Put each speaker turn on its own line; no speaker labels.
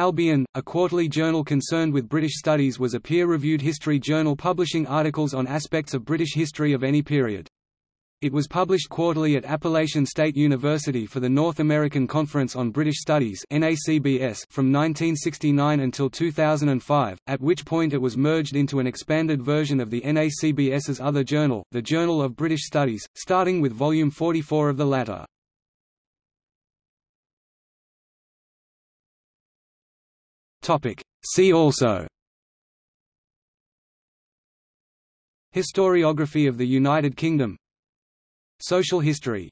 Albion, a quarterly journal concerned with British studies was a peer-reviewed history journal publishing articles on aspects of British history of any period. It was published quarterly at Appalachian State University for the North American Conference on British Studies from 1969 until 2005, at which point it was merged into an expanded version of the NACBS's other journal, the Journal of British Studies, starting with volume 44 of the latter. See also. Historiography of the United Kingdom. Social history